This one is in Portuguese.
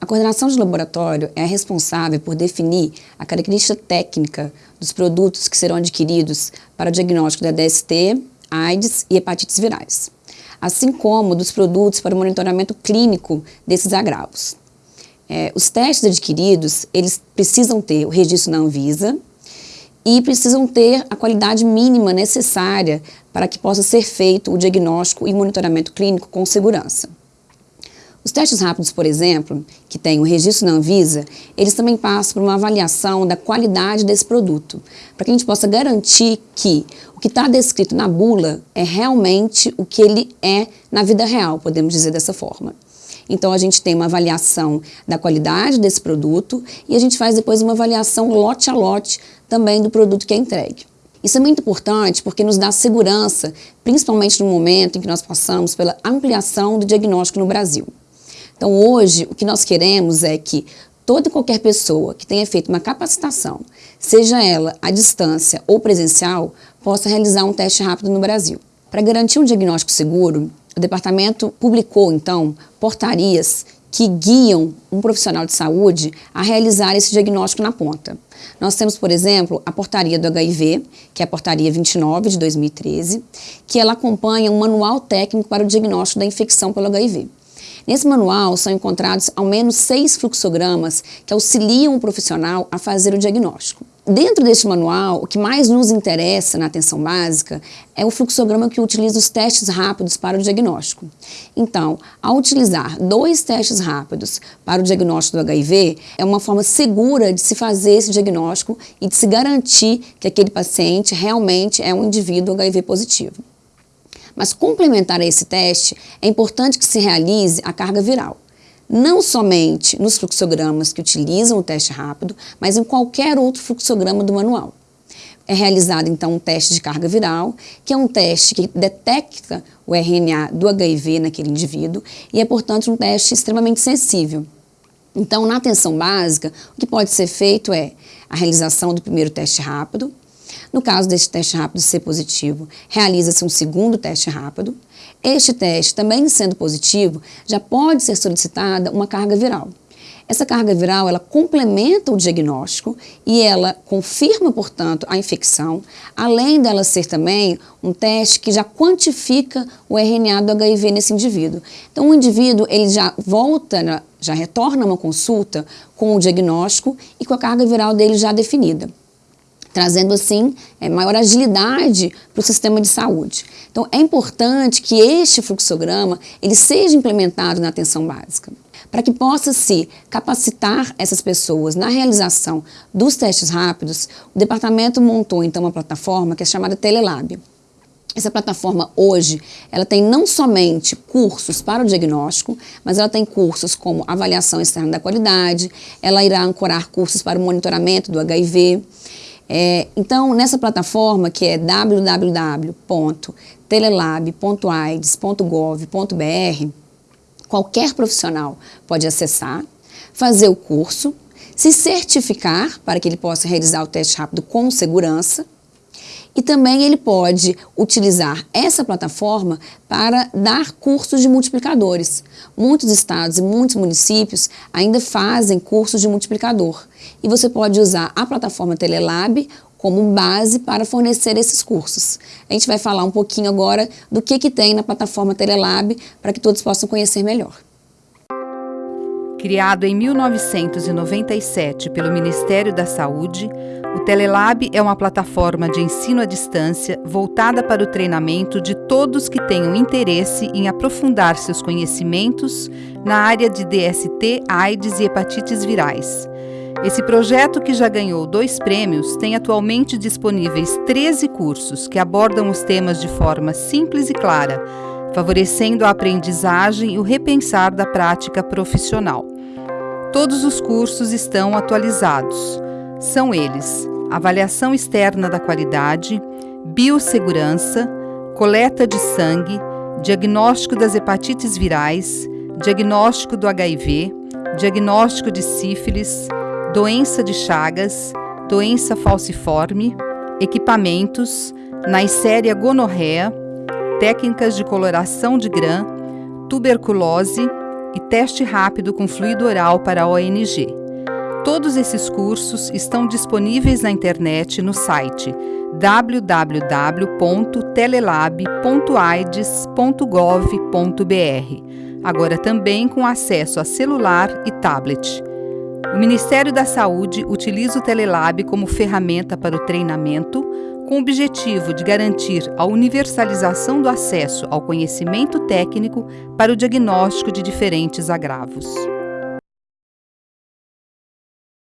A coordenação de laboratório é responsável por definir a característica técnica dos produtos que serão adquiridos para o diagnóstico da DST, AIDS e hepatites virais, assim como dos produtos para o monitoramento clínico desses agravos. É, os testes adquiridos, eles precisam ter o registro na Anvisa e precisam ter a qualidade mínima necessária para que possa ser feito o diagnóstico e monitoramento clínico com segurança. Os testes rápidos, por exemplo, que têm o registro na Anvisa, eles também passam por uma avaliação da qualidade desse produto, para que a gente possa garantir que o que está descrito na bula é realmente o que ele é na vida real, podemos dizer dessa forma. Então, a gente tem uma avaliação da qualidade desse produto e a gente faz depois uma avaliação lote a lote também do produto que é entregue. Isso é muito importante porque nos dá segurança, principalmente no momento em que nós passamos pela ampliação do diagnóstico no Brasil. Então, hoje, o que nós queremos é que toda e qualquer pessoa que tenha feito uma capacitação, seja ela à distância ou presencial, possa realizar um teste rápido no Brasil. Para garantir um diagnóstico seguro, o departamento publicou, então, portarias que guiam um profissional de saúde a realizar esse diagnóstico na ponta. Nós temos, por exemplo, a portaria do HIV, que é a portaria 29 de 2013, que ela acompanha um manual técnico para o diagnóstico da infecção pelo HIV. Nesse manual são encontrados ao menos seis fluxogramas que auxiliam o profissional a fazer o diagnóstico. Dentro deste manual, o que mais nos interessa na atenção básica é o fluxograma que utiliza os testes rápidos para o diagnóstico. Então, ao utilizar dois testes rápidos para o diagnóstico do HIV, é uma forma segura de se fazer esse diagnóstico e de se garantir que aquele paciente realmente é um indivíduo HIV positivo. Mas complementar a esse teste, é importante que se realize a carga viral. Não somente nos fluxogramas que utilizam o teste rápido, mas em qualquer outro fluxograma do manual. É realizado então um teste de carga viral, que é um teste que detecta o RNA do HIV naquele indivíduo e é, portanto, um teste extremamente sensível. Então, na atenção básica, o que pode ser feito é a realização do primeiro teste rápido, no caso deste teste rápido ser positivo, realiza-se um segundo teste rápido. Este teste, também sendo positivo, já pode ser solicitada uma carga viral. Essa carga viral, ela complementa o diagnóstico e ela confirma, portanto, a infecção, além dela ser também um teste que já quantifica o RNA do HIV nesse indivíduo. Então, o indivíduo, ele já volta, já retorna uma consulta com o diagnóstico e com a carga viral dele já definida trazendo assim é, maior agilidade para o sistema de saúde. Então é importante que este fluxograma ele seja implementado na atenção básica, para que possa se capacitar essas pessoas na realização dos testes rápidos, o departamento montou então uma plataforma que é chamada Telelab. Essa plataforma hoje, ela tem não somente cursos para o diagnóstico, mas ela tem cursos como avaliação externa da qualidade, ela irá ancorar cursos para o monitoramento do HIV, é, então, nessa plataforma que é www.telelab.aids.gov.br, qualquer profissional pode acessar, fazer o curso, se certificar para que ele possa realizar o teste rápido com segurança, e também ele pode utilizar essa plataforma para dar cursos de multiplicadores. Muitos estados e muitos municípios ainda fazem cursos de multiplicador. E você pode usar a plataforma Telelab como base para fornecer esses cursos. A gente vai falar um pouquinho agora do que, que tem na plataforma Telelab para que todos possam conhecer melhor. Criado em 1997 pelo Ministério da Saúde, o Telelab é uma plataforma de ensino à distância voltada para o treinamento de todos que tenham interesse em aprofundar seus conhecimentos na área de DST, AIDS e hepatites virais. Esse projeto, que já ganhou dois prêmios, tem atualmente disponíveis 13 cursos que abordam os temas de forma simples e clara favorecendo a aprendizagem e o repensar da prática profissional. Todos os cursos estão atualizados. São eles: avaliação externa da qualidade, biossegurança, coleta de sangue, diagnóstico das hepatites virais, diagnóstico do HIV, diagnóstico de sífilis, doença de Chagas, doença falciforme, equipamentos, Neisseria gonorreia, técnicas de coloração de grã, tuberculose, e teste rápido com fluido oral para a ONG. Todos esses cursos estão disponíveis na internet no site www.telelab.aids.gov.br, agora também com acesso a celular e tablet. O Ministério da Saúde utiliza o Telelab como ferramenta para o treinamento, com o objetivo de garantir a universalização do acesso ao conhecimento técnico para o diagnóstico de diferentes agravos.